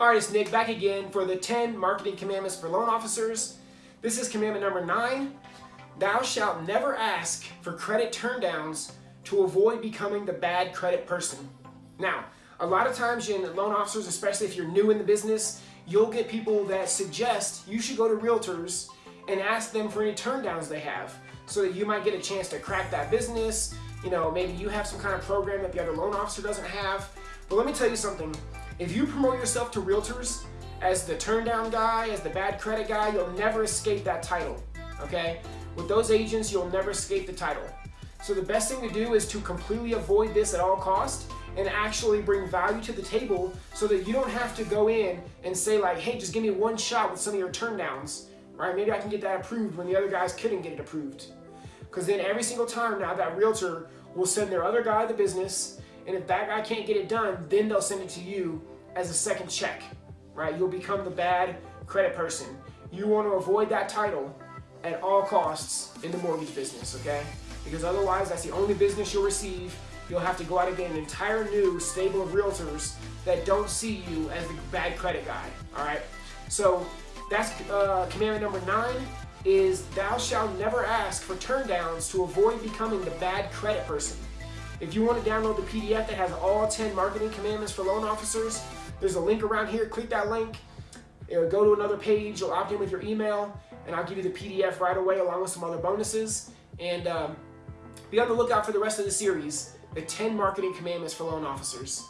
All right, it's Nick back again for the 10 marketing commandments for loan officers. This is commandment number nine. Thou shalt never ask for credit turndowns to avoid becoming the bad credit person. Now, a lot of times in loan officers, especially if you're new in the business, you'll get people that suggest you should go to realtors and ask them for any turndowns they have so that you might get a chance to crack that business. You know, maybe you have some kind of program that the other loan officer doesn't have. But let me tell you something. If you promote yourself to realtors as the turndown guy, as the bad credit guy, you'll never escape that title, okay? With those agents, you'll never escape the title. So the best thing to do is to completely avoid this at all cost and actually bring value to the table so that you don't have to go in and say like, hey, just give me one shot with some of your turndowns, right? Maybe I can get that approved when the other guys couldn't get it approved. Because then every single time now that realtor will send their other guy the business and if that guy can't get it done, then they'll send it to you as a second check, right? You'll become the bad credit person. You want to avoid that title at all costs in the mortgage business, okay? Because otherwise, that's the only business you'll receive. You'll have to go out and get an entire new stable of realtors that don't see you as the bad credit guy, all right? So that's uh, commandment number nine is thou shalt never ask for turndowns to avoid becoming the bad credit person. If you want to download the PDF that has all 10 marketing commandments for loan officers, there's a link around here. Click that link. It'll go to another page. You'll opt in with your email, and I'll give you the PDF right away along with some other bonuses. And um, be on the lookout for the rest of the series, the 10 marketing commandments for loan officers.